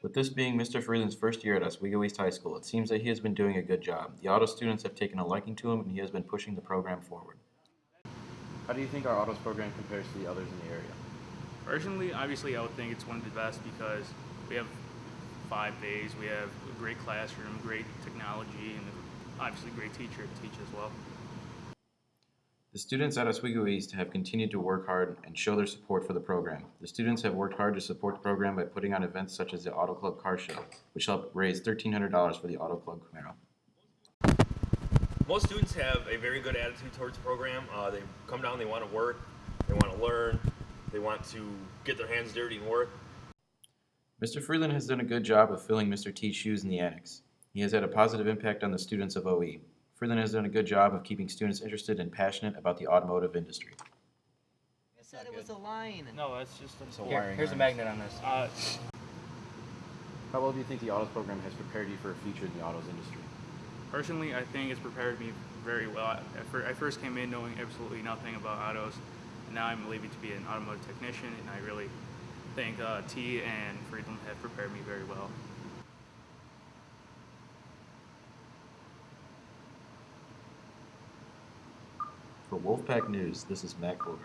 With this being Mr. Freeland's first year at Oswego East High School, it seems that he has been doing a good job. The auto students have taken a liking to him and he has been pushing the program forward. How do you think our autos program compares to the others in the area? Personally, obviously, I would think it's one of the best because we have five days, we have a great classroom, great technology, and obviously great teacher to teach as well. The students at Oswego East have continued to work hard and show their support for the program. The students have worked hard to support the program by putting on events such as the Auto Club Car Show, which helped raise $1,300 for the Auto Club Camaro. most students have a very good attitude towards the program. Uh, they come down, they want to work, they want to learn, they want to get their hands dirty and work. Mr. Freeland has done a good job of filling Mr. T's shoes in the annex. He has had a positive impact on the students of OE. Freeland has done a good job of keeping students interested and passionate about the automotive industry. I said it was a line. No, that's just So Here, wiring here's a magnet on this. uh, How well do you think the autos program has prepared you for a future in the autos industry? personally, I think it's prepared me very well. I, I first came in knowing absolutely nothing about autos, and now I'm leaving to be an automotive technician, and I really think uh, T and Freeland have prepared me very well. For Wolfpack News, this is Matt Colgrove.